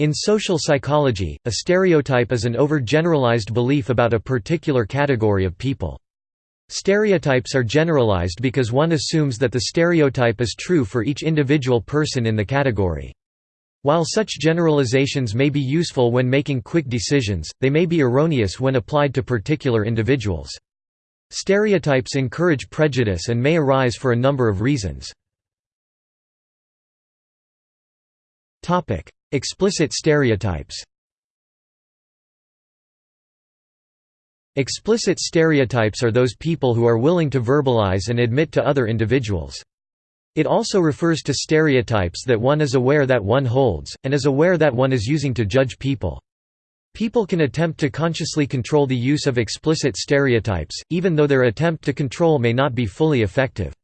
In social psychology, a stereotype is an overgeneralized belief about a particular category of people. Stereotypes are generalized because one assumes that the stereotype is true for each individual person in the category. While such generalizations may be useful when making quick decisions, they may be erroneous when applied to particular individuals. Stereotypes encourage prejudice and may arise for a number of reasons. Explicit stereotypes Explicit stereotypes are those people who are willing to verbalize and admit to other individuals. It also refers to stereotypes that one is aware that one holds, and is aware that one is using to judge people. People can attempt to consciously control the use of explicit stereotypes, even though their attempt to control may not be fully effective.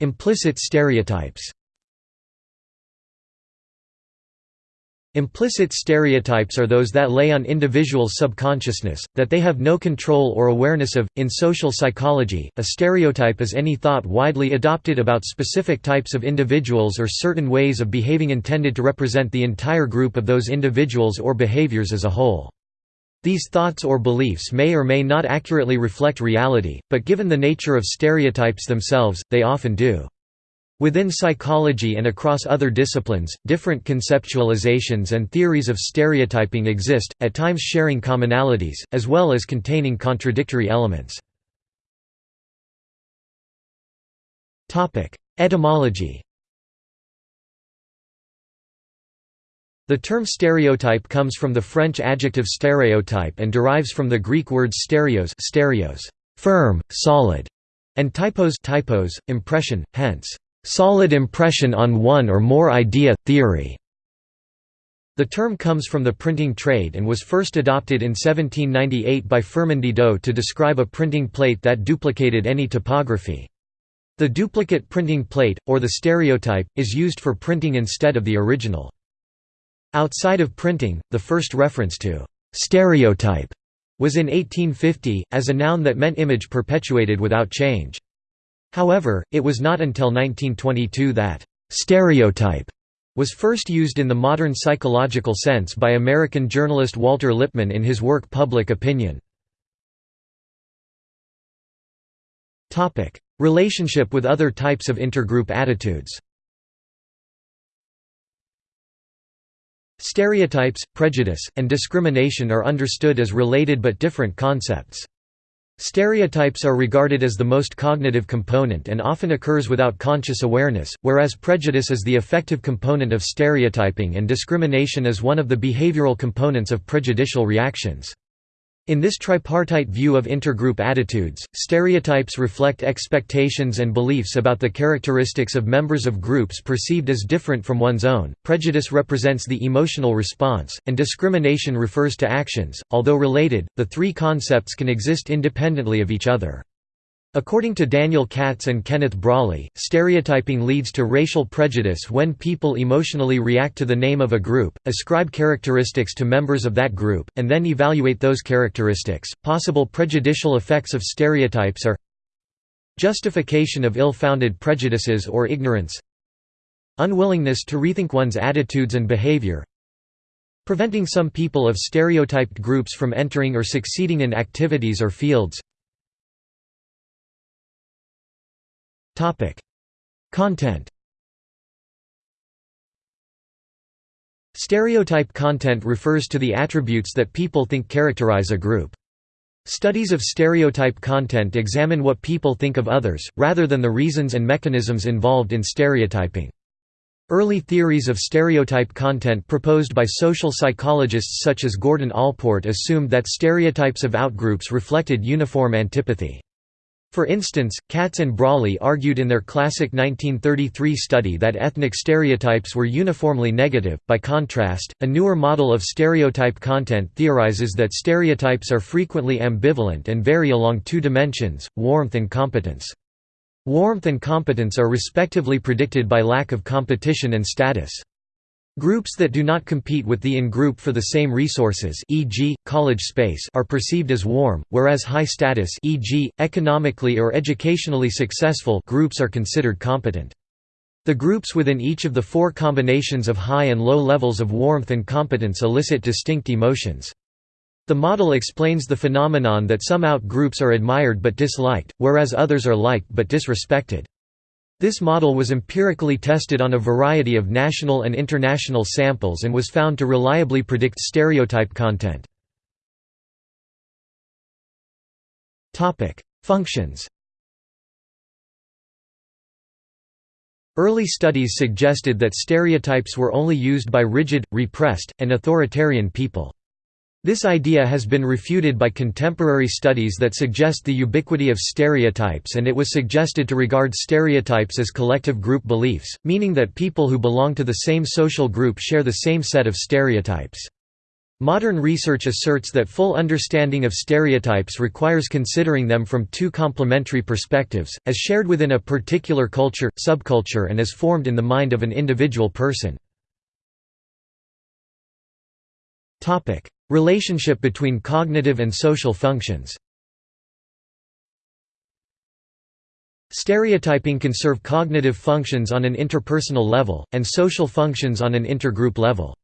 Implicit stereotypes Implicit stereotypes are those that lay on individuals' subconsciousness, that they have no control or awareness of. In social psychology, a stereotype is any thought widely adopted about specific types of individuals or certain ways of behaving intended to represent the entire group of those individuals or behaviors as a whole. These thoughts or beliefs may or may not accurately reflect reality, but given the nature of stereotypes themselves, they often do. Within psychology and across other disciplines, different conceptualizations and theories of stereotyping exist, at times sharing commonalities, as well as containing contradictory elements. Etymology The term stereotype comes from the French adjective stereotype and derives from the Greek words stereos, stereos firm, solid, and typos, typos impression, hence, solid impression on one or more idea, theory. The term comes from the printing trade and was first adopted in 1798 by Firmin Didot to describe a printing plate that duplicated any typography. The duplicate printing plate, or the stereotype, is used for printing instead of the original. Outside of printing, the first reference to «stereotype» was in 1850, as a noun that meant image perpetuated without change. However, it was not until 1922 that «stereotype» was first used in the modern psychological sense by American journalist Walter Lippmann in his work Public Opinion. Relationship with other types of intergroup attitudes Stereotypes, prejudice, and discrimination are understood as related but different concepts. Stereotypes are regarded as the most cognitive component and often occurs without conscious awareness, whereas prejudice is the affective component of stereotyping and discrimination is one of the behavioral components of prejudicial reactions. In this tripartite view of intergroup attitudes, stereotypes reflect expectations and beliefs about the characteristics of members of groups perceived as different from one's own, prejudice represents the emotional response, and discrimination refers to actions. Although related, the three concepts can exist independently of each other. According to Daniel Katz and Kenneth Braly, stereotyping leads to racial prejudice when people emotionally react to the name of a group, ascribe characteristics to members of that group, and then evaluate those characteristics. Possible prejudicial effects of stereotypes are justification of ill-founded prejudices or ignorance, unwillingness to rethink one's attitudes and behavior, preventing some people of stereotyped groups from entering or succeeding in activities or fields, Topic: Content. Stereotype content refers to the attributes that people think characterize a group. Studies of stereotype content examine what people think of others, rather than the reasons and mechanisms involved in stereotyping. Early theories of stereotype content proposed by social psychologists such as Gordon Allport assumed that stereotypes of outgroups reflected uniform antipathy. For instance, Katz and Braly argued in their classic 1933 study that ethnic stereotypes were uniformly negative. By contrast, a newer model of stereotype content theorizes that stereotypes are frequently ambivalent and vary along two dimensions warmth and competence. Warmth and competence are respectively predicted by lack of competition and status. Groups that do not compete with the in-group for the same resources e.g., college space are perceived as warm, whereas high-status e.g., economically or educationally successful groups are considered competent. The groups within each of the four combinations of high and low levels of warmth and competence elicit distinct emotions. The model explains the phenomenon that some out-groups are admired but disliked, whereas others are liked but disrespected. This model was empirically tested on a variety of national and international samples and was found to reliably predict stereotype content. Functions Early studies suggested that stereotypes were only used by rigid, repressed, and authoritarian people. This idea has been refuted by contemporary studies that suggest the ubiquity of stereotypes and it was suggested to regard stereotypes as collective group beliefs, meaning that people who belong to the same social group share the same set of stereotypes. Modern research asserts that full understanding of stereotypes requires considering them from two complementary perspectives, as shared within a particular culture, subculture and as formed in the mind of an individual person. Relationship between cognitive and social functions Stereotyping can serve cognitive functions on an interpersonal level, and social functions on an intergroup level.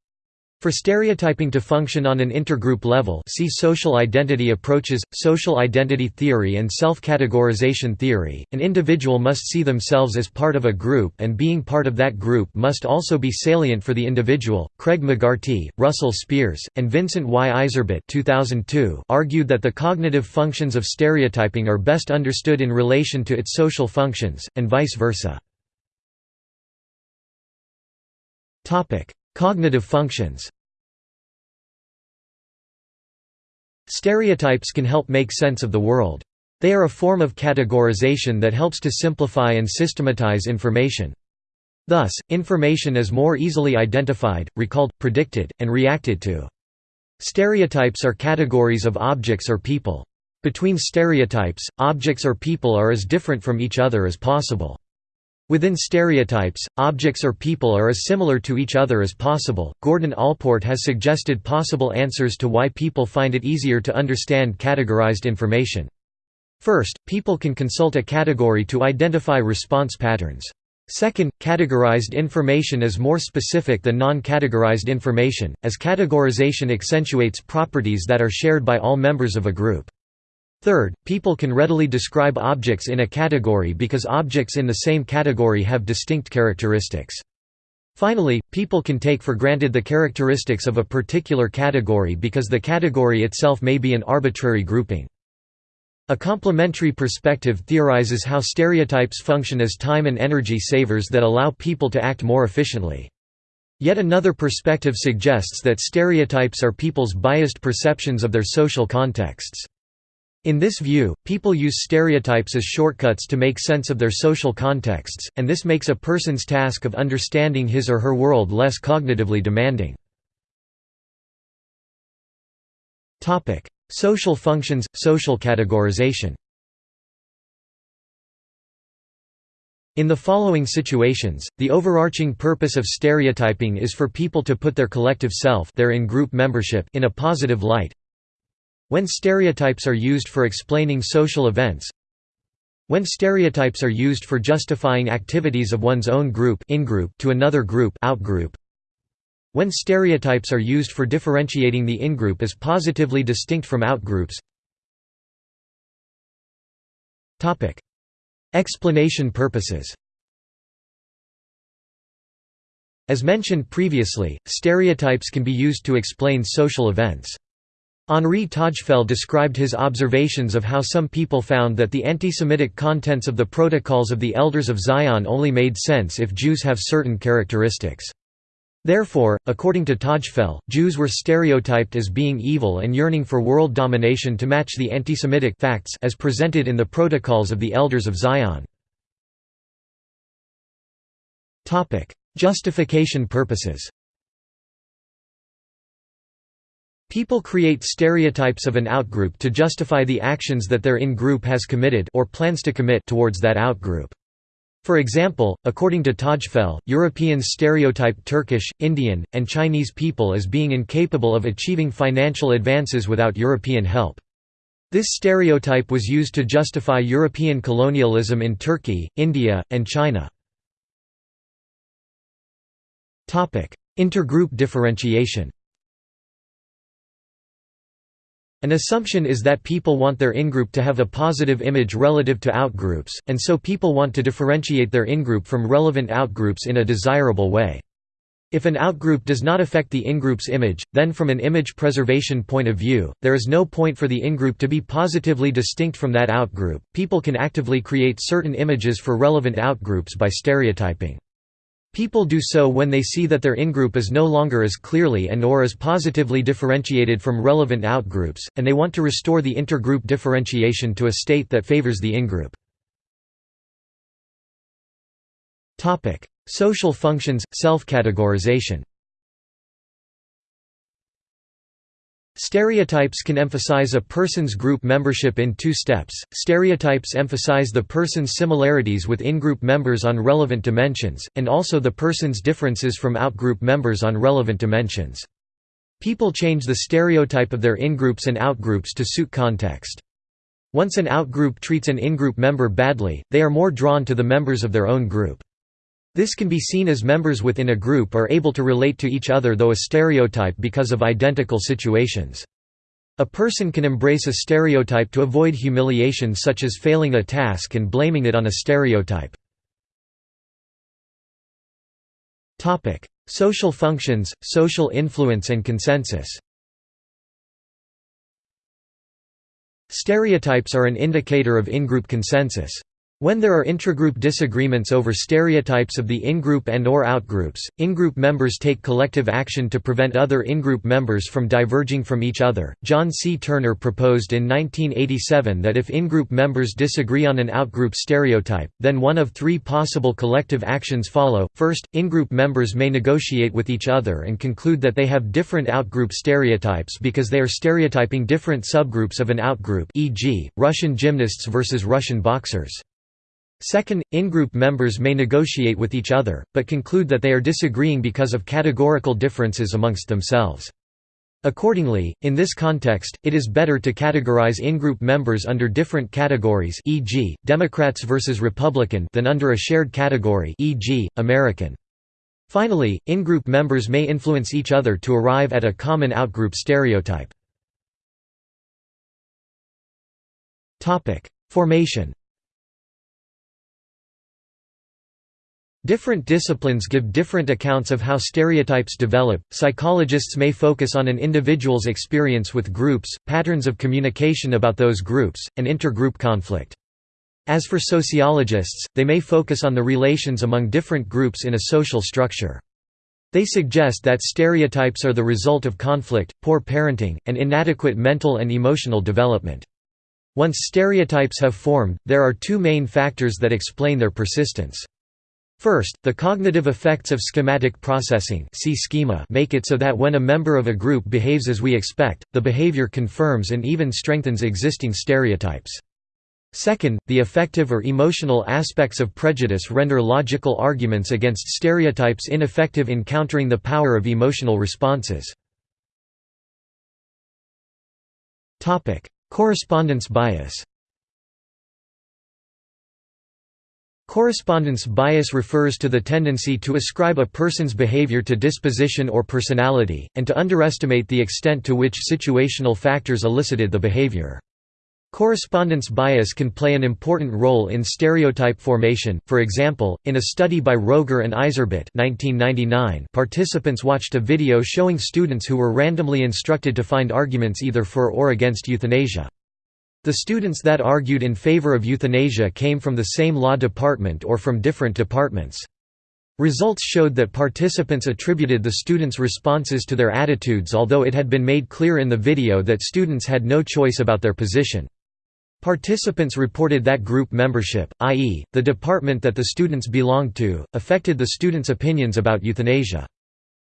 For stereotyping to function on an intergroup level see social identity approaches, social identity theory and self-categorization theory, an individual must see themselves as part of a group and being part of that group must also be salient for the individual. Craig McGarty, Russell Spears, and Vincent Y. Yzerbyt 2002 argued that the cognitive functions of stereotyping are best understood in relation to its social functions, and vice versa. Cognitive functions Stereotypes can help make sense of the world. They are a form of categorization that helps to simplify and systematize information. Thus, information is more easily identified, recalled, predicted, and reacted to. Stereotypes are categories of objects or people. Between stereotypes, objects or people are as different from each other as possible. Within stereotypes, objects or people are as similar to each other as possible. Gordon Allport has suggested possible answers to why people find it easier to understand categorized information. First, people can consult a category to identify response patterns. Second, categorized information is more specific than non-categorized information, as categorization accentuates properties that are shared by all members of a group. Third, people can readily describe objects in a category because objects in the same category have distinct characteristics. Finally, people can take for granted the characteristics of a particular category because the category itself may be an arbitrary grouping. A complementary perspective theorizes how stereotypes function as time and energy savers that allow people to act more efficiently. Yet another perspective suggests that stereotypes are people's biased perceptions of their social contexts. In this view, people use stereotypes as shortcuts to make sense of their social contexts, and this makes a person's task of understanding his or her world less cognitively demanding. Social functions, social categorization In the following situations, the overarching purpose of stereotyping is for people to put their collective self their in-group membership in a positive light, when stereotypes are used for explaining social events When stereotypes are used for justifying activities of one's own group to another group When stereotypes are used for differentiating the in-group as positively distinct from outgroups Explanation purposes As mentioned previously, stereotypes can be used to explain social events. Henri Tajfel described his observations of how some people found that the anti-Semitic contents of the Protocols of the Elders of Zion only made sense if Jews have certain characteristics. Therefore, according to Tajfel, Jews were stereotyped as being evil and yearning for world domination to match the anti-Semitic facts as presented in the Protocols of the Elders of Zion. Justification purposes People create stereotypes of an outgroup to justify the actions that their in-group has committed or plans to commit towards that outgroup. For example, according to Tajfel, Europeans stereotype Turkish, Indian, and Chinese people as being incapable of achieving financial advances without European help. This stereotype was used to justify European colonialism in Turkey, India, and China. Intergroup differentiation An assumption is that people want their ingroup to have a positive image relative to outgroups, and so people want to differentiate their ingroup from relevant outgroups in a desirable way. If an outgroup does not affect the ingroup's image, then from an image preservation point of view, there is no point for the ingroup to be positively distinct from that outgroup. People can actively create certain images for relevant outgroups by stereotyping. People do so when they see that their ingroup is no longer as clearly and or as positively differentiated from relevant outgroups, and they want to restore the intergroup differentiation to a state that favors the ingroup. Social functions, self-categorization Stereotypes can emphasize a person's group membership in two steps. Stereotypes emphasize the person's similarities with in-group members on relevant dimensions, and also the person's differences from out-group members on relevant dimensions. People change the stereotype of their in-groups and out-groups to suit context. Once an out-group treats an in-group member badly, they are more drawn to the members of their own group. This can be seen as members within a group are able to relate to each other though a stereotype because of identical situations. A person can embrace a stereotype to avoid humiliation such as failing a task and blaming it on a stereotype. Social functions, social influence and consensus Stereotypes are an indicator of in-group consensus. When there are intragroup disagreements over stereotypes of the in-group and or outgroups, in-group members take collective action to prevent other in-group members from diverging from each other. John C. Turner proposed in 1987 that if in-group members disagree on an outgroup stereotype, then one of three possible collective actions follow. First, in-group members may negotiate with each other and conclude that they have different outgroup stereotypes because they are stereotyping different subgroups of an outgroup, e.g., Russian gymnasts versus Russian boxers. Second, in-group members may negotiate with each other, but conclude that they are disagreeing because of categorical differences amongst themselves. Accordingly, in this context, it is better to categorize in-group members under different categories e.g., Democrats versus Republican than under a shared category e.g., American. Finally, in-group members may influence each other to arrive at a common outgroup stereotype. Formation Different disciplines give different accounts of how stereotypes develop. Psychologists may focus on an individual's experience with groups, patterns of communication about those groups, and intergroup conflict. As for sociologists, they may focus on the relations among different groups in a social structure. They suggest that stereotypes are the result of conflict, poor parenting, and inadequate mental and emotional development. Once stereotypes have formed, there are two main factors that explain their persistence. First, the cognitive effects of schematic processing see schema make it so that when a member of a group behaves as we expect, the behavior confirms and even strengthens existing stereotypes. Second, the affective or emotional aspects of prejudice render logical arguments against stereotypes ineffective in countering the power of emotional responses. Correspondence bias Correspondence bias refers to the tendency to ascribe a person's behavior to disposition or personality, and to underestimate the extent to which situational factors elicited the behavior. Correspondence bias can play an important role in stereotype formation, for example, in a study by Roger and Yzerbyt 1999, participants watched a video showing students who were randomly instructed to find arguments either for or against euthanasia. The students that argued in favor of euthanasia came from the same law department or from different departments. Results showed that participants attributed the students' responses to their attitudes although it had been made clear in the video that students had no choice about their position. Participants reported that group membership, i.e., the department that the students belonged to, affected the students' opinions about euthanasia.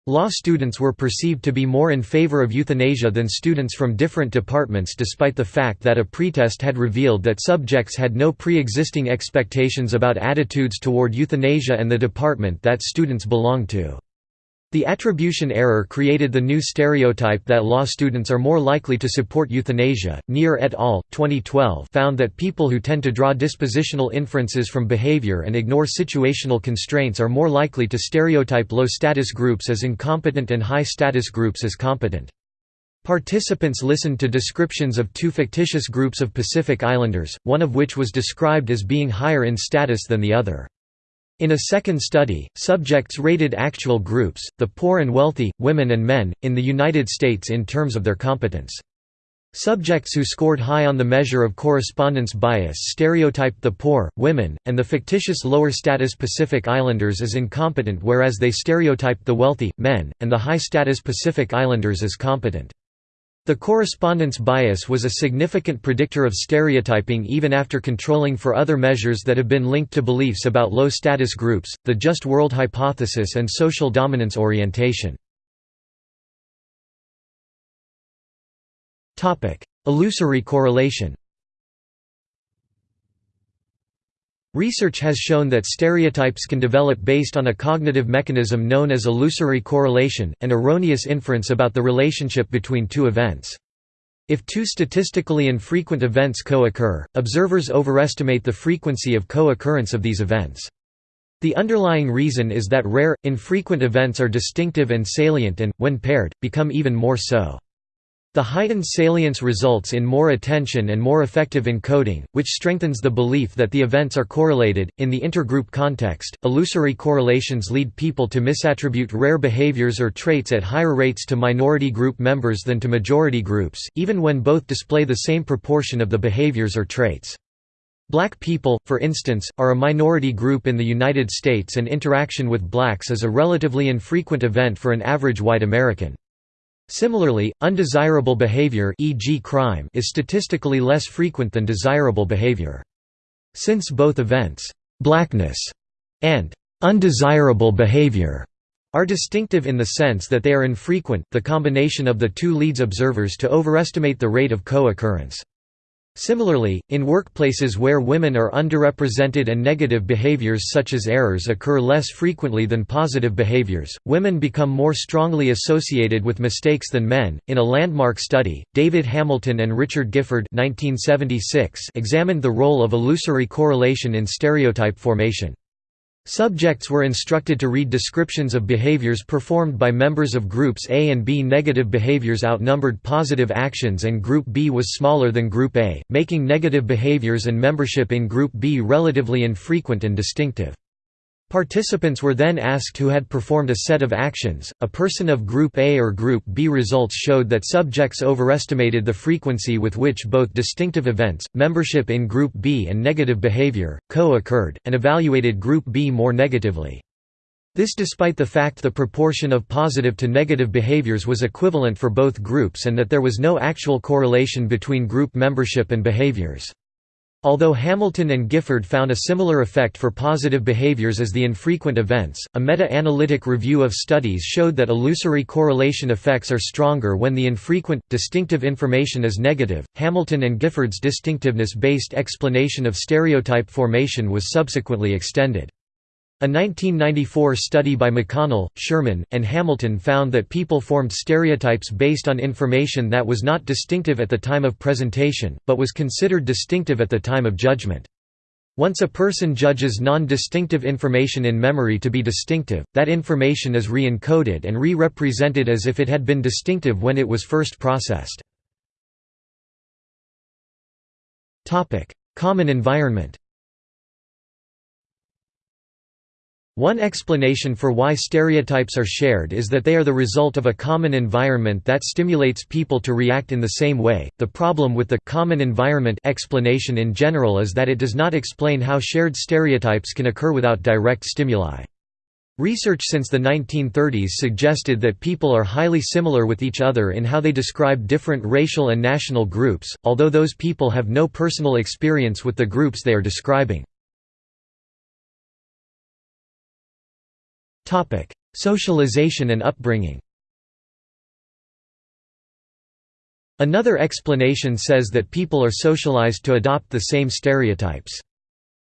Law students were perceived to be more in favor of euthanasia than students from different departments despite the fact that a pretest had revealed that subjects had no pre-existing expectations about attitudes toward euthanasia and the department that students belonged to. The attribution error created the new stereotype that law students are more likely to support euthanasia. Nier et al. 2012 found that people who tend to draw dispositional inferences from behavior and ignore situational constraints are more likely to stereotype low status groups as incompetent and high status groups as competent. Participants listened to descriptions of two fictitious groups of Pacific Islanders, one of which was described as being higher in status than the other. In a second study, subjects rated actual groups, the poor and wealthy, women and men, in the United States in terms of their competence. Subjects who scored high on the measure of correspondence bias stereotyped the poor, women, and the fictitious lower-status Pacific Islanders as incompetent whereas they stereotyped the wealthy, men, and the high-status Pacific Islanders as competent. The correspondence bias was a significant predictor of stereotyping even after controlling for other measures that have been linked to beliefs about low-status groups, the just world hypothesis and social dominance orientation. Illusory correlation Research has shown that stereotypes can develop based on a cognitive mechanism known as illusory correlation, an erroneous inference about the relationship between two events. If two statistically infrequent events co-occur, observers overestimate the frequency of co-occurrence of these events. The underlying reason is that rare, infrequent events are distinctive and salient and, when paired, become even more so. The heightened salience results in more attention and more effective encoding, which strengthens the belief that the events are correlated. In the intergroup context, illusory correlations lead people to misattribute rare behaviors or traits at higher rates to minority group members than to majority groups, even when both display the same proportion of the behaviors or traits. Black people, for instance, are a minority group in the United States and interaction with blacks is a relatively infrequent event for an average white American. Similarly, undesirable behavior e.g. crime is statistically less frequent than desirable behavior. Since both events, blackness and undesirable behavior are distinctive in the sense that they are infrequent, the combination of the two leads observers to overestimate the rate of co-occurrence. Similarly, in workplaces where women are underrepresented and negative behaviors such as errors occur less frequently than positive behaviors, women become more strongly associated with mistakes than men. In a landmark study, David Hamilton and Richard Gifford (1976) examined the role of illusory correlation in stereotype formation. Subjects were instructed to read descriptions of behaviors performed by members of groups A and B. Negative behaviors outnumbered positive actions and Group B was smaller than Group A, making negative behaviors and membership in Group B relatively infrequent and distinctive. Participants were then asked who had performed a set of actions. A person of Group A or Group B results showed that subjects overestimated the frequency with which both distinctive events, membership in Group B and negative behavior, co occurred, and evaluated Group B more negatively. This despite the fact the proportion of positive to negative behaviors was equivalent for both groups and that there was no actual correlation between group membership and behaviors. Although Hamilton and Gifford found a similar effect for positive behaviors as the infrequent events, a meta-analytic review of studies showed that illusory correlation effects are stronger when the infrequent, distinctive information is negative. Hamilton and Gifford's distinctiveness-based explanation of stereotype formation was subsequently extended. A 1994 study by McConnell, Sherman, and Hamilton found that people formed stereotypes based on information that was not distinctive at the time of presentation, but was considered distinctive at the time of judgment. Once a person judges non-distinctive information in memory to be distinctive, that information is re-encoded and re-represented as if it had been distinctive when it was first processed. Common environment One explanation for why stereotypes are shared is that they are the result of a common environment that stimulates people to react in the same way. The problem with the common environment explanation in general is that it does not explain how shared stereotypes can occur without direct stimuli. Research since the 1930s suggested that people are highly similar with each other in how they describe different racial and national groups, although those people have no personal experience with the groups they are describing. Socialization and upbringing Another explanation says that people are socialized to adopt the same stereotypes.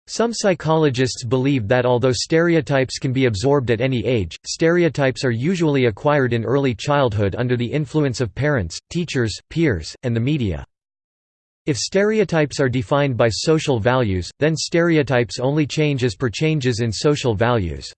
Some psychologists believe that although stereotypes can be absorbed at any age, stereotypes are usually acquired in early childhood under the influence of parents, teachers, peers, and the media. If stereotypes are defined by social values, then stereotypes only change as per changes in social values.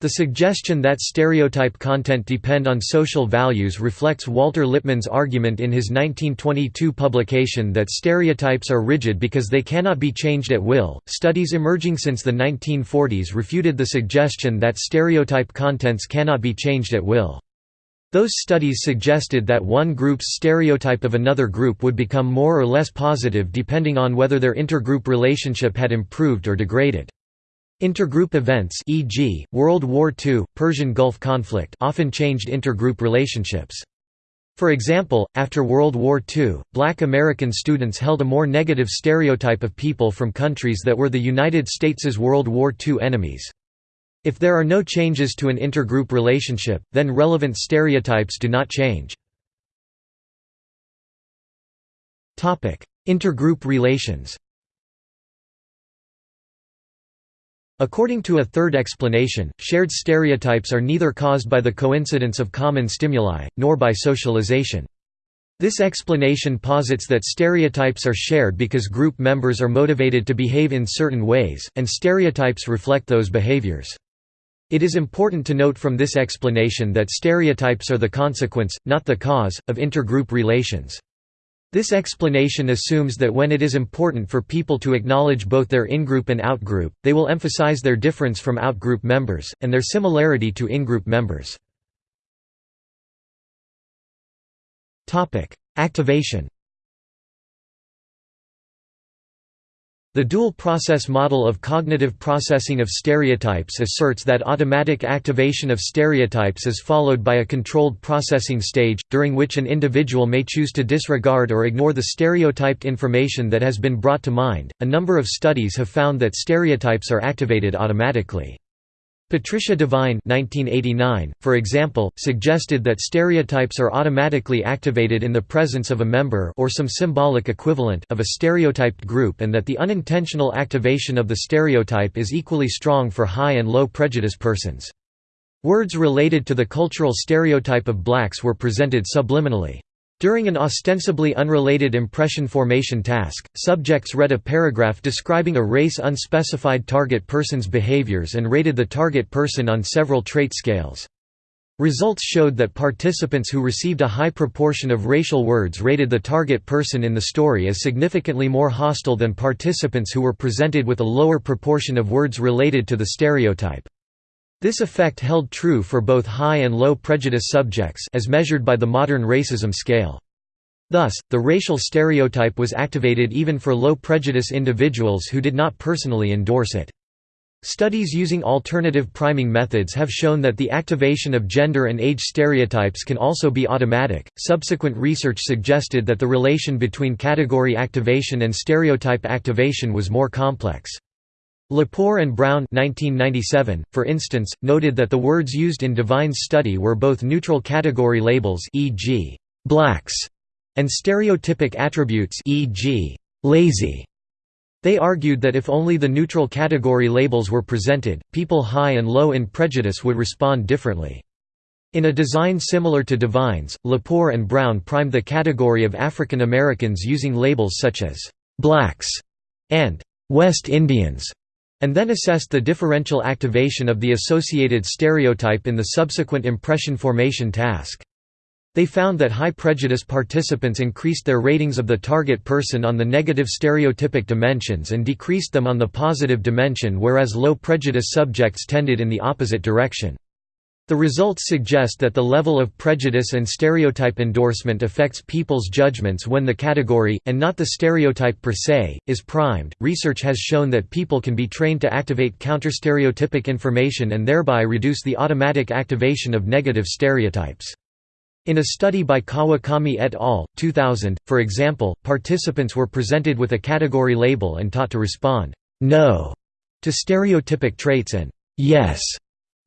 The suggestion that stereotype content depend on social values reflects Walter Lippmann's argument in his 1922 publication that stereotypes are rigid because they cannot be changed at will. Studies emerging since the 1940s refuted the suggestion that stereotype contents cannot be changed at will. Those studies suggested that one group's stereotype of another group would become more or less positive depending on whether their intergroup relationship had improved or degraded. Intergroup events e.g., World War II, Persian Gulf conflict often changed intergroup relationships. For example, after World War II, black American students held a more negative stereotype of people from countries that were the United States' World War II enemies. If there are no changes to an intergroup relationship, then relevant stereotypes do not change. Intergroup relations According to a third explanation, shared stereotypes are neither caused by the coincidence of common stimuli, nor by socialization. This explanation posits that stereotypes are shared because group members are motivated to behave in certain ways, and stereotypes reflect those behaviors. It is important to note from this explanation that stereotypes are the consequence, not the cause, of intergroup relations. This explanation assumes that when it is important for people to acknowledge both their in-group and out-group, they will emphasize their difference from out-group members, and their similarity to in-group members. Activation The dual-process model of cognitive processing of stereotypes asserts that automatic activation of stereotypes is followed by a controlled processing stage, during which an individual may choose to disregard or ignore the stereotyped information that has been brought to mind. A number of studies have found that stereotypes are activated automatically. Patricia Devine 1989, for example, suggested that stereotypes are automatically activated in the presence of a member or some symbolic equivalent of a stereotyped group and that the unintentional activation of the stereotype is equally strong for high and low prejudice persons. Words related to the cultural stereotype of blacks were presented subliminally. During an ostensibly unrelated impression formation task, subjects read a paragraph describing a race unspecified target person's behaviors and rated the target person on several trait scales. Results showed that participants who received a high proportion of racial words rated the target person in the story as significantly more hostile than participants who were presented with a lower proportion of words related to the stereotype. This effect held true for both high and low prejudice subjects as measured by the modern racism scale. Thus, the racial stereotype was activated even for low prejudice individuals who did not personally endorse it. Studies using alternative priming methods have shown that the activation of gender and age stereotypes can also be automatic. Subsequent research suggested that the relation between category activation and stereotype activation was more complex. Lepore and Brown 1997, for instance, noted that the words used in Devine's study were both neutral category labels e.g., blacks, and stereotypic attributes e.g., lazy. They argued that if only the neutral category labels were presented, people high and low in prejudice would respond differently. In a design similar to Devine's, Lepore and Brown primed the category of African Americans using labels such as «blacks» and «West Indians» and then assessed the differential activation of the associated stereotype in the subsequent impression formation task. They found that high prejudice participants increased their ratings of the target person on the negative stereotypic dimensions and decreased them on the positive dimension whereas low prejudice subjects tended in the opposite direction. The results suggest that the level of prejudice and stereotype endorsement affects people's judgments when the category, and not the stereotype per se, is primed. Research has shown that people can be trained to activate counterstereotypic information and thereby reduce the automatic activation of negative stereotypes. In a study by Kawakami et al., 2000, for example, participants were presented with a category label and taught to respond, no, to stereotypic traits and yes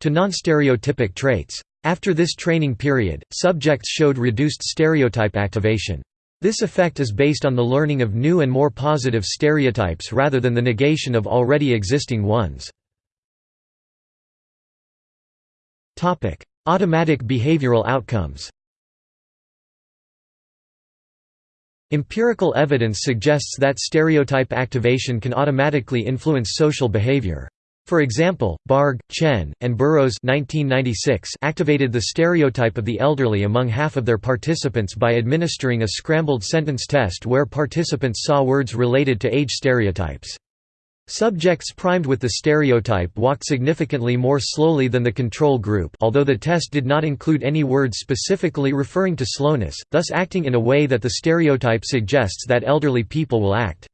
to non-stereotypic traits. After this training period, subjects showed reduced stereotype activation. This effect is based on the learning of new and more positive stereotypes rather than the negation of already existing ones. Automatic behavioral outcomes Empirical evidence suggests that stereotype activation can automatically influence social behavior. For example, Bargh, Chen, and Burrows 1996 activated the stereotype of the elderly among half of their participants by administering a scrambled sentence test where participants saw words related to age stereotypes. Subjects primed with the stereotype walked significantly more slowly than the control group although the test did not include any words specifically referring to slowness, thus acting in a way that the stereotype suggests that elderly people will act.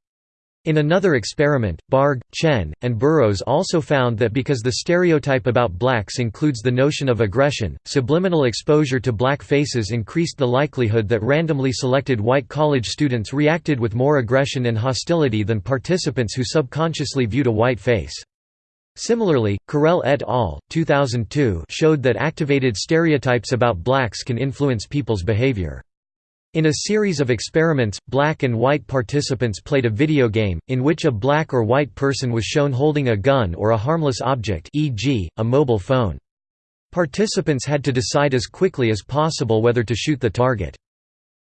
In another experiment, Bargh, Chen, and Burrows also found that because the stereotype about blacks includes the notion of aggression, subliminal exposure to black faces increased the likelihood that randomly selected white college students reacted with more aggression and hostility than participants who subconsciously viewed a white face. Similarly, Correll et al. 2002 showed that activated stereotypes about blacks can influence people's behavior. In a series of experiments, black and white participants played a video game, in which a black or white person was shown holding a gun or a harmless object e.g., a mobile phone. Participants had to decide as quickly as possible whether to shoot the target.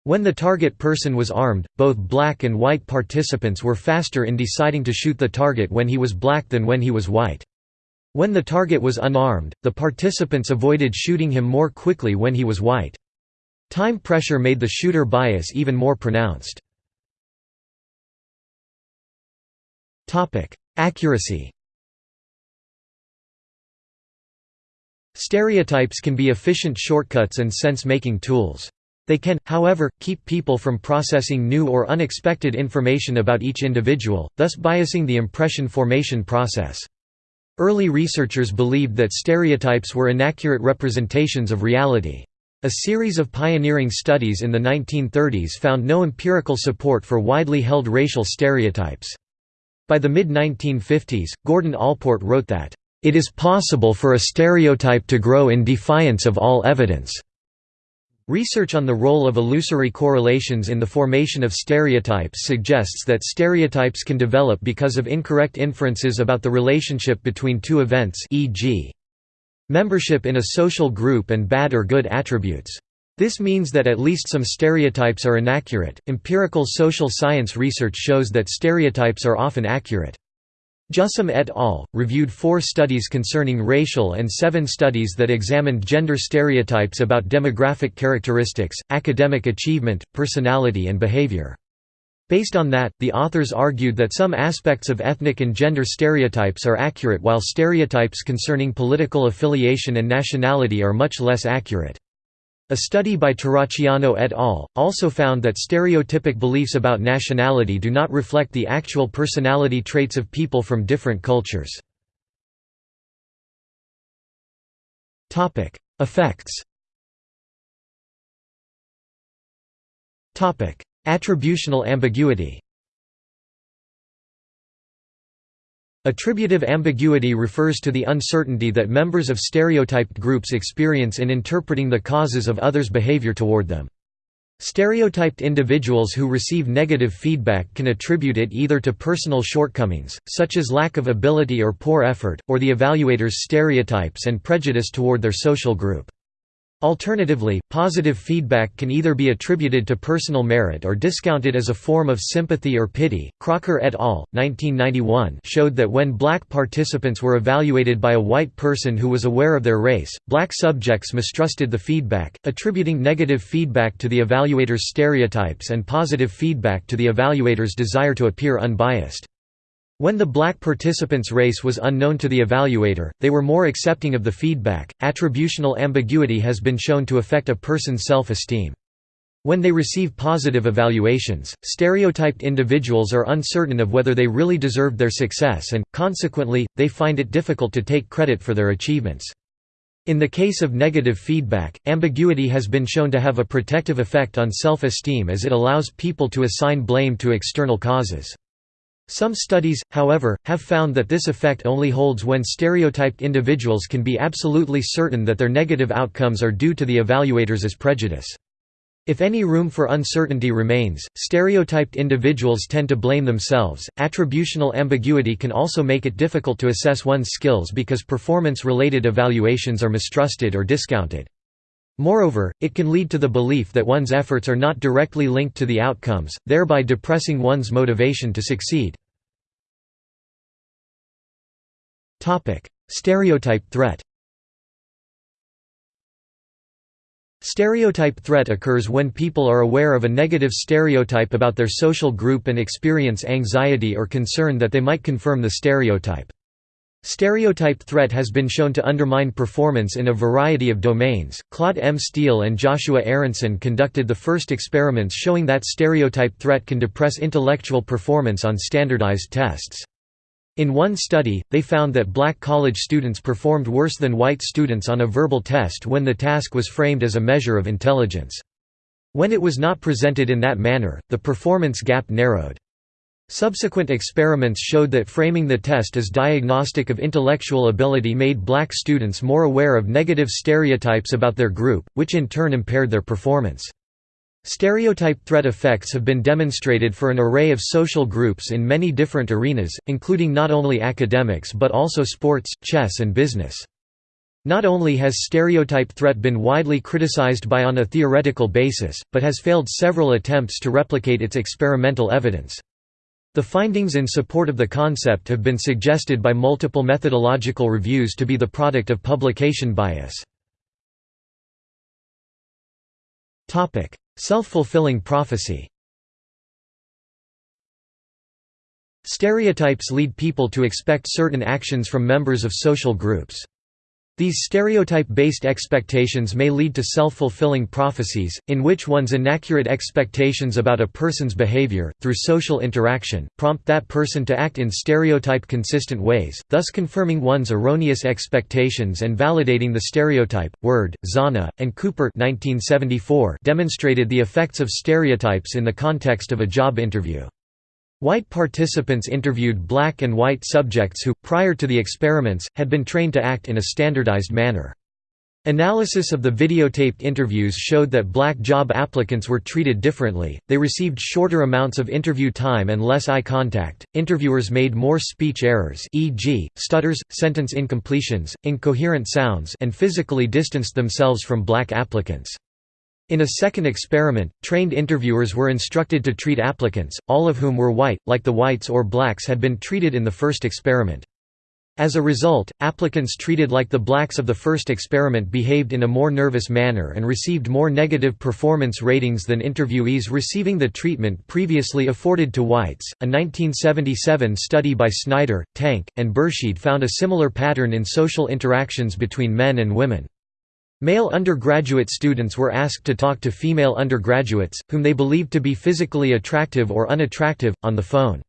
When the target person was armed, both black and white participants were faster in deciding to shoot the target when he was black than when he was white. When the target was unarmed, the participants avoided shooting him more quickly when he was white. Time pressure made the shooter bias even more pronounced. Accuracy Stereotypes can be efficient shortcuts and sense-making tools. They can, however, keep people from processing new or unexpected information about each individual, thus biasing the impression formation process. Early researchers believed that stereotypes were inaccurate representations of reality. A series of pioneering studies in the 1930s found no empirical support for widely held racial stereotypes. By the mid-1950s, Gordon Allport wrote that, "...it is possible for a stereotype to grow in defiance of all evidence." Research on the role of illusory correlations in the formation of stereotypes suggests that stereotypes can develop because of incorrect inferences about the relationship between two events e.g membership in a social group and bad or good attributes. This means that at least some stereotypes are inaccurate. Empirical social science research shows that stereotypes are often accurate. Jussim et al. reviewed four studies concerning racial and seven studies that examined gender stereotypes about demographic characteristics, academic achievement, personality and behavior. Based on that, the authors argued that some aspects of ethnic and gender stereotypes are accurate while stereotypes concerning political affiliation and nationality are much less accurate. A study by Terracciano et al. also found that stereotypic beliefs about nationality do not reflect the actual personality traits of people from different cultures. Effects Attributional ambiguity Attributive ambiguity refers to the uncertainty that members of stereotyped groups experience in interpreting the causes of others' behavior toward them. Stereotyped individuals who receive negative feedback can attribute it either to personal shortcomings, such as lack of ability or poor effort, or the evaluator's stereotypes and prejudice toward their social group. Alternatively, positive feedback can either be attributed to personal merit or discounted as a form of sympathy or pity. Crocker et al. 1991 showed that when black participants were evaluated by a white person who was aware of their race, black subjects mistrusted the feedback, attributing negative feedback to the evaluator's stereotypes and positive feedback to the evaluator's desire to appear unbiased. When the black participants' race was unknown to the evaluator, they were more accepting of the feedback. Attributional ambiguity has been shown to affect a person's self esteem. When they receive positive evaluations, stereotyped individuals are uncertain of whether they really deserved their success and, consequently, they find it difficult to take credit for their achievements. In the case of negative feedback, ambiguity has been shown to have a protective effect on self-esteem as it allows people to assign blame to external causes. Some studies, however, have found that this effect only holds when stereotyped individuals can be absolutely certain that their negative outcomes are due to the evaluators' prejudice. If any room for uncertainty remains, stereotyped individuals tend to blame themselves. Attributional ambiguity can also make it difficult to assess one's skills because performance related evaluations are mistrusted or discounted. Moreover, it can lead to the belief that one's efforts are not directly linked to the outcomes, thereby depressing one's motivation to succeed. Stereotype threat Stereotype threat occurs when people are aware of a negative stereotype about their social group and experience anxiety or concern that they might confirm the stereotype. Stereotype threat has been shown to undermine performance in a variety of domains. Claude M. Steele and Joshua Aronson conducted the first experiments showing that stereotype threat can depress intellectual performance on standardized tests. In one study, they found that black college students performed worse than white students on a verbal test when the task was framed as a measure of intelligence. When it was not presented in that manner, the performance gap narrowed. Subsequent experiments showed that framing the test as diagnostic of intellectual ability made black students more aware of negative stereotypes about their group, which in turn impaired their performance. Stereotype threat effects have been demonstrated for an array of social groups in many different arenas, including not only academics but also sports, chess and business. Not only has stereotype threat been widely criticized by on a theoretical basis, but has failed several attempts to replicate its experimental evidence. The findings in support of the concept have been suggested by multiple methodological reviews to be the product of publication bias. Self-fulfilling prophecy Stereotypes lead people to expect certain actions from members of social groups. These stereotype-based expectations may lead to self-fulfilling prophecies, in which one's inaccurate expectations about a person's behavior, through social interaction, prompt that person to act in stereotype-consistent ways, thus confirming one's erroneous expectations and validating the stereotype. Word, Zanna, and Cooper 1974 demonstrated the effects of stereotypes in the context of a job interview. White participants interviewed black and white subjects who, prior to the experiments, had been trained to act in a standardized manner. Analysis of the videotaped interviews showed that black job applicants were treated differently, they received shorter amounts of interview time and less eye contact, interviewers made more speech errors e.g., stutters, sentence incompletions, incoherent sounds and physically distanced themselves from black applicants. In a second experiment, trained interviewers were instructed to treat applicants, all of whom were white, like the whites or blacks had been treated in the first experiment. As a result, applicants treated like the blacks of the first experiment behaved in a more nervous manner and received more negative performance ratings than interviewees receiving the treatment previously afforded to whites. A 1977 study by Snyder, Tank, and Berscheid found a similar pattern in social interactions between men and women. Male undergraduate students were asked to talk to female undergraduates, whom they believed to be physically attractive or unattractive, on the phone.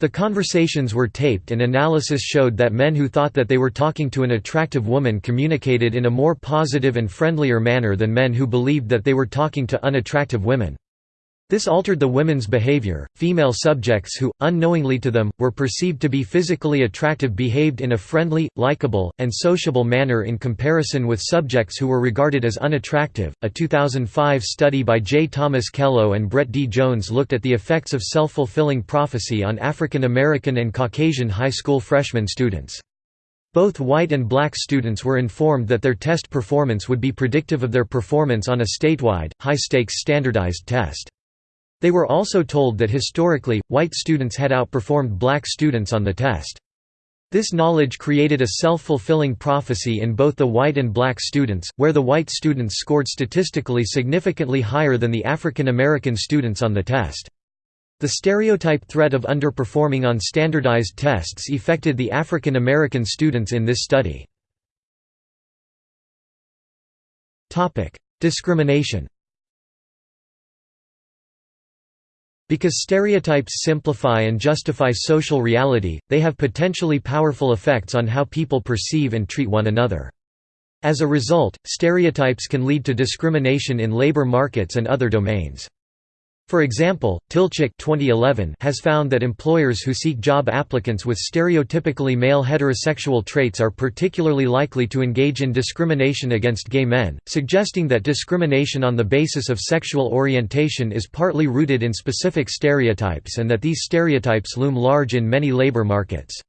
The conversations were taped and analysis showed that men who thought that they were talking to an attractive woman communicated in a more positive and friendlier manner than men who believed that they were talking to unattractive women. This altered the women's behavior. Female subjects who, unknowingly to them, were perceived to be physically attractive behaved in a friendly, likable, and sociable manner in comparison with subjects who were regarded as unattractive. A 2005 study by J. Thomas Kellow and Brett D. Jones looked at the effects of self fulfilling prophecy on African American and Caucasian high school freshman students. Both white and black students were informed that their test performance would be predictive of their performance on a statewide, high-stakes standardized test. They were also told that historically, white students had outperformed black students on the test. This knowledge created a self-fulfilling prophecy in both the white and black students, where the white students scored statistically significantly higher than the African American students on the test. The stereotype threat of underperforming on standardized tests affected the African American students in this study. Discrimination Because stereotypes simplify and justify social reality, they have potentially powerful effects on how people perceive and treat one another. As a result, stereotypes can lead to discrimination in labor markets and other domains. For example, Tilcsik 2011 has found that employers who seek job applicants with stereotypically male heterosexual traits are particularly likely to engage in discrimination against gay men, suggesting that discrimination on the basis of sexual orientation is partly rooted in specific stereotypes and that these stereotypes loom large in many labor markets.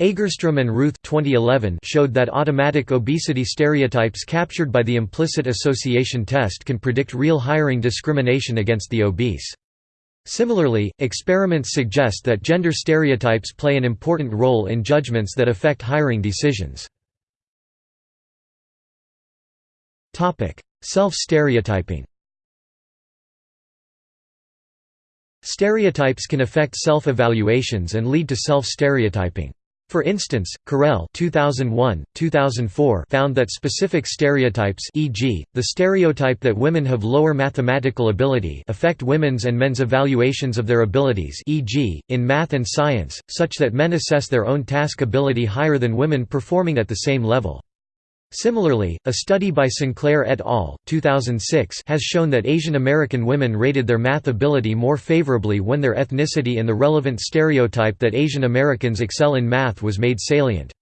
Agerstrom and Rooth 2011 showed that automatic obesity stereotypes captured by the implicit association test can predict real hiring discrimination against the obese. Similarly, experiments suggest that gender stereotypes play an important role in judgments that affect hiring decisions. Self-stereotyping Stereotypes can affect self-evaluations and lead to self-stereotyping. For instance, Correll 2001, 2004 found that specific stereotypes e.g., the stereotype that women have lower mathematical ability affect women's and men's evaluations of their abilities e.g., in math and science, such that men assess their own task ability higher than women performing at the same level. Similarly, a study by Sinclair et al. 2006 has shown that Asian American women rated their math ability more favorably when their ethnicity and the relevant stereotype that Asian Americans excel in math was made salient.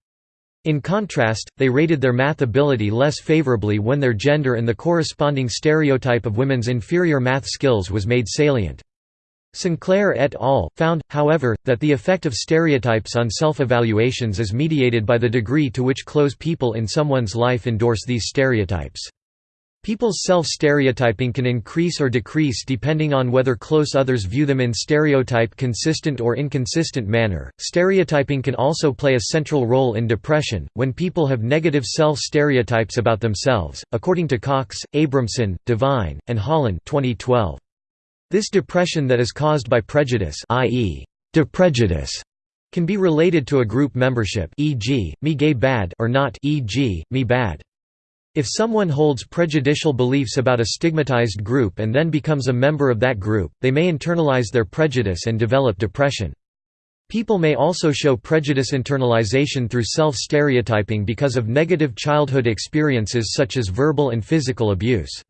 In contrast, they rated their math ability less favorably when their gender and the corresponding stereotype of women's inferior math skills was made salient. Sinclair et al. found, however, that the effect of stereotypes on self-evaluations is mediated by the degree to which close people in someone's life endorse these stereotypes. People's self-stereotyping can increase or decrease depending on whether close others view them in stereotype consistent or inconsistent manner. Stereotyping can also play a central role in depression when people have negative self-stereotypes about themselves, according to Cox, Abramson, Devine, and Hollon 2012. This depression that is caused by prejudice i.e., deprejudice can be related to a group membership e.g., me gay bad or not e.g., me bad. If someone holds prejudicial beliefs about a stigmatized group and then becomes a member of that group, they may internalize their prejudice and develop depression. People may also show prejudice internalization through self-stereotyping because of negative childhood experiences such as verbal and physical abuse.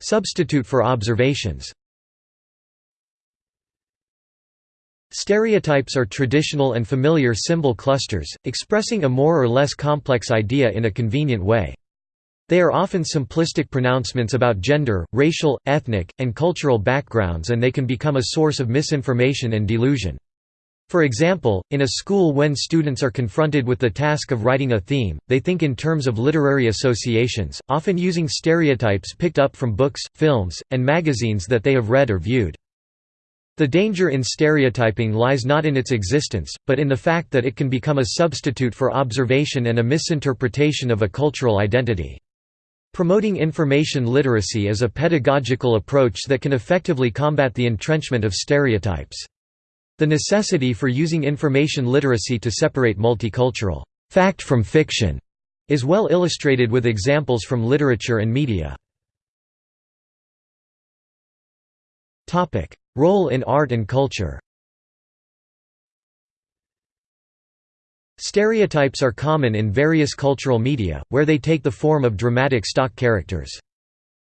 Substitute for observations Stereotypes are traditional and familiar symbol clusters, expressing a more or less complex idea in a convenient way. They are often simplistic pronouncements about gender, racial, ethnic, and cultural backgrounds and they can become a source of misinformation and delusion. For example, in a school when students are confronted with the task of writing a theme, they think in terms of literary associations, often using stereotypes picked up from books, films, and magazines that they have read or viewed. The danger in stereotyping lies not in its existence, but in the fact that it can become a substitute for observation and a misinterpretation of a cultural identity. Promoting information literacy is a pedagogical approach that can effectively combat the entrenchment of stereotypes. The necessity for using information literacy to separate multicultural fact from fiction is well illustrated with examples from literature and media. Role in art and culture Stereotypes are common in various cultural media, where they take the form of dramatic stock characters.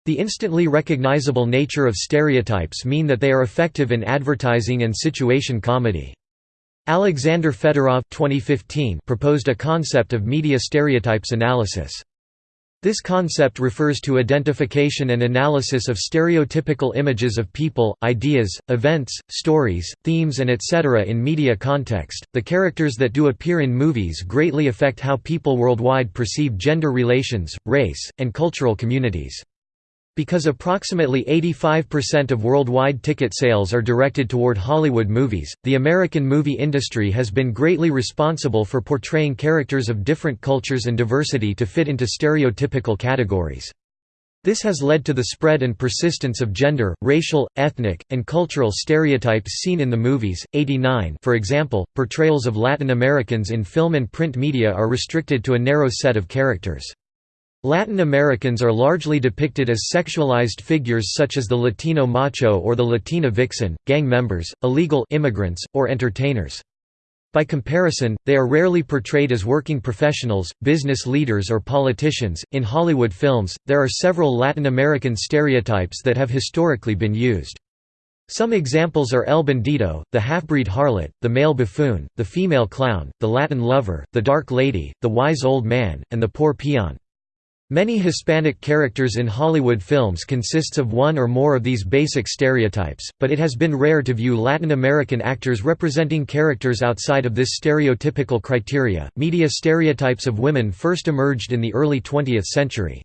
The instantly recognizable nature of stereotypes mean that they are effective in advertising and situation comedy. Alexander Fedorov 2015 proposed a concept of media stereotypes analysis. This concept refers to identification and analysis of stereotypical images of people, ideas, events, stories, themes, and etc. in media context. The characters that do appear in movies greatly affect how people worldwide perceive gender relations, race, and cultural communities. Because approximately 85% of worldwide ticket sales are directed toward Hollywood movies, the American movie industry has been greatly responsible for portraying characters of different cultures and diversity to fit into stereotypical categories. This has led to the spread and persistence of gender, racial, ethnic, and cultural stereotypes seen in the movies. 89 For example, portrayals of Latin Americans in film and print media are restricted to a narrow set of characters. Latin Americans are largely depicted as sexualized figures such as the Latino macho or the Latina vixen, gang members, illegal immigrants, or entertainers. By comparison, they are rarely portrayed as working professionals, business leaders, or politicians. In Hollywood films, there are several Latin American stereotypes that have historically been used. Some examples are El Bandido, the half-breed harlot, the male buffoon, the female clown, the Latin lover, the dark lady, the wise old man, and the poor peon. Many Hispanic characters in Hollywood films consists of one or more of these basic stereotypes, but it has been rare to view Latin American actors representing characters outside of this stereotypical criteria. Media stereotypes of women first emerged in the early 20th century.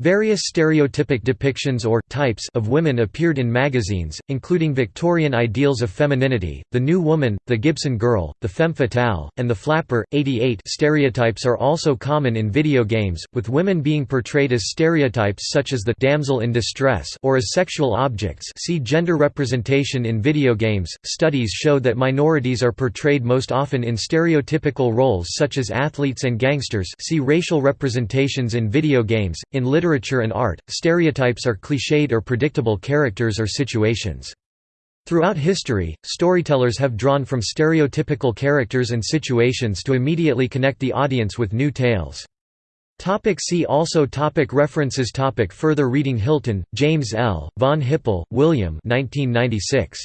Various stereotypic depictions or types of women appeared in magazines, including Victorian ideals of femininity, the New Woman, the Gibson Girl, the Femme Fatale, and the Flapper. 88 stereotypes are also common in video games, with women being portrayed as stereotypes such as the damsel in distress or as sexual objects. See gender representation in video games. Studies show that minorities are portrayed most often in stereotypical roles such as athletes and gangsters. See racial representations in video games. In literature literature and art, stereotypes are cliched or predictable characters or situations. Throughout history, storytellers have drawn from stereotypical characters and situations to immediately connect the audience with new tales. Topic see also topic References topic Further reading Hilton, James L., von Hippel, William 1996.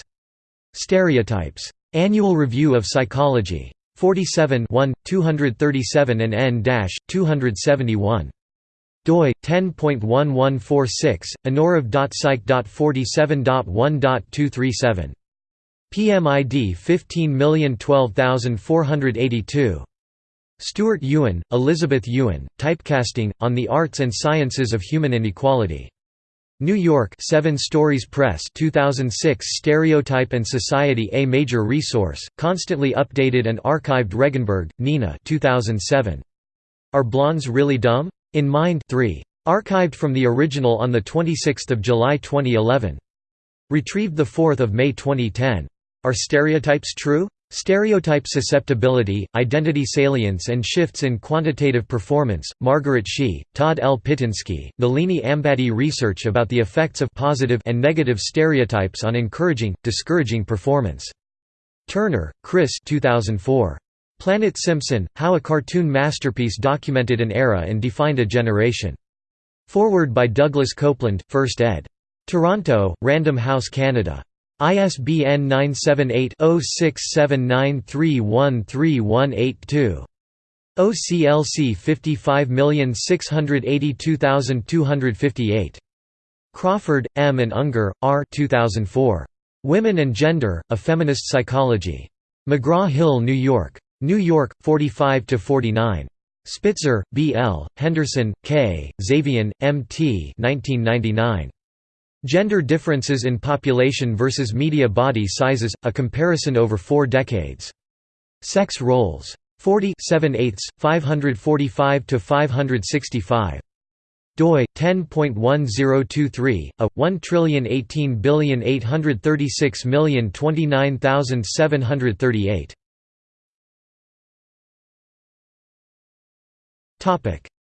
Stereotypes. Annual Review of Psychology. 47 1, 237 and n-271 doi 10.1146 annurev.psych.47.1.237 PMID 15012482 Stuart Ewen, Elizabeth Ewen, Typecasting, On the Arts and Sciences of Human Inequality. New York Seven Stories Press 2006 Stereotype and Society A major resource, constantly updated and archived Regenberg, Nina 2007. Are Blondes Really Dumb? In Mind 3. Archived from the original on 26 July 2011. Retrieved 4 May 2010. Are stereotypes true? Stereotype Susceptibility, Identity Salience and Shifts in Quantitative Performance, Margaret Shih, Todd L. Pittinsky, Nalini Ambady Research about the effects of positive and negative stereotypes on encouraging, discouraging performance. Turner, Chris 2004. Planet Simpson, How a Cartoon Masterpiece Documented an Era and Defined a Generation. Foreword by Douglas Coupland, 1st ed. Toronto, Random House Canada. ISBN 978-0679313182. OCLC 55682258. Crawford, M. and Unger, R. 2004. Women and Gender, A Feminist Psychology. McGraw-Hill, New York. New York, 45–49. Spitzer, B. L., Henderson, K., Zivian, M. T. 1999. Gender Differences in Population versus Media Body Sizes – A Comparison Over Four Decades. Sex Roles. 40 7 8 545–565 doi 10.1023 a 1,836,836,029,738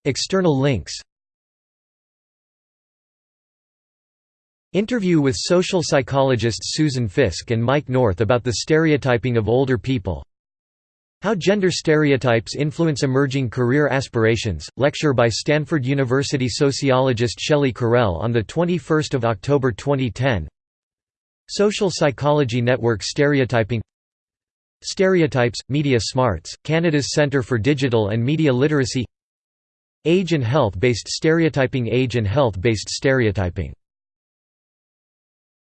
External links Interview with social psychologists Susan Fiske and Mike North about the stereotyping of older people. How Gender Stereotypes Influence Emerging Career Aspirations, lecture by Stanford University sociologist Shelley Correll on 21 October 2010 Social Psychology Network Stereotyping Stereotypes, Media Smarts, Canada's Centre for Digital and Media Literacy Age and health-based stereotyping Age and health-based stereotyping